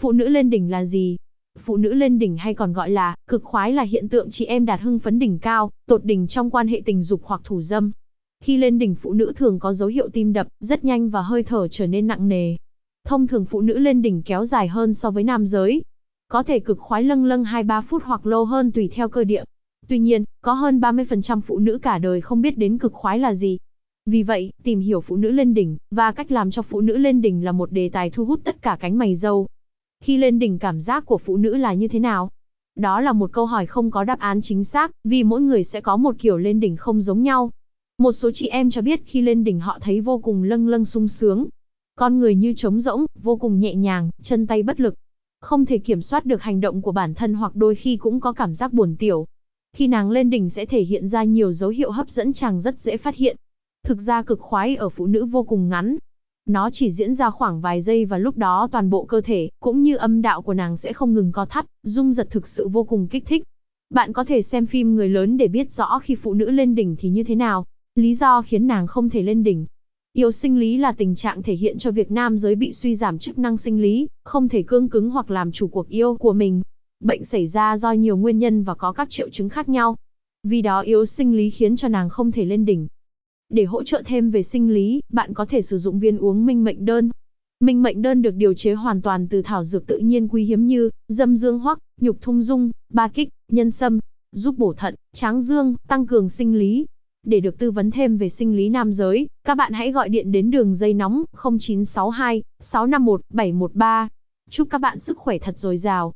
Phụ nữ lên đỉnh là gì? Phụ nữ lên đỉnh hay còn gọi là cực khoái là hiện tượng chị em đạt hưng phấn đỉnh cao, tột đỉnh trong quan hệ tình dục hoặc thủ dâm. Khi lên đỉnh phụ nữ thường có dấu hiệu tim đập rất nhanh và hơi thở trở nên nặng nề. Thông thường phụ nữ lên đỉnh kéo dài hơn so với nam giới. Có thể cực khoái lâng lâng 2-3 phút hoặc lâu hơn tùy theo cơ địa. Tuy nhiên, có hơn 30% phụ nữ cả đời không biết đến cực khoái là gì. Vì vậy, tìm hiểu phụ nữ lên đỉnh, và cách làm cho phụ nữ lên đỉnh là một đề tài thu hút tất cả cánh mày dâu. Khi lên đỉnh cảm giác của phụ nữ là như thế nào? Đó là một câu hỏi không có đáp án chính xác, vì mỗi người sẽ có một kiểu lên đỉnh không giống nhau. Một số chị em cho biết khi lên đỉnh họ thấy vô cùng lâng lâng sung sướng. Con người như trống rỗng, vô cùng nhẹ nhàng, chân tay bất lực. Không thể kiểm soát được hành động của bản thân hoặc đôi khi cũng có cảm giác buồn tiểu. Khi nàng lên đỉnh sẽ thể hiện ra nhiều dấu hiệu hấp dẫn chàng rất dễ phát hiện. Thực ra cực khoái ở phụ nữ vô cùng ngắn. Nó chỉ diễn ra khoảng vài giây và lúc đó toàn bộ cơ thể, cũng như âm đạo của nàng sẽ không ngừng co thắt, rung giật thực sự vô cùng kích thích. Bạn có thể xem phim người lớn để biết rõ khi phụ nữ lên đỉnh thì như thế nào. Lý do khiến nàng không thể lên đỉnh. Yếu sinh lý là tình trạng thể hiện cho việc nam giới bị suy giảm chức năng sinh lý, không thể cương cứng hoặc làm chủ cuộc yêu của mình. Bệnh xảy ra do nhiều nguyên nhân và có các triệu chứng khác nhau. Vì đó yếu sinh lý khiến cho nàng không thể lên đỉnh. Để hỗ trợ thêm về sinh lý, bạn có thể sử dụng viên uống minh mệnh đơn. Minh mệnh đơn được điều chế hoàn toàn từ thảo dược tự nhiên quý hiếm như dâm dương hoắc, nhục thung dung, ba kích, nhân sâm, giúp bổ thận, tráng dương, tăng cường sinh lý. Để được tư vấn thêm về sinh lý nam giới, các bạn hãy gọi điện đến đường dây nóng 0962 651 713. Chúc các bạn sức khỏe thật dồi dào.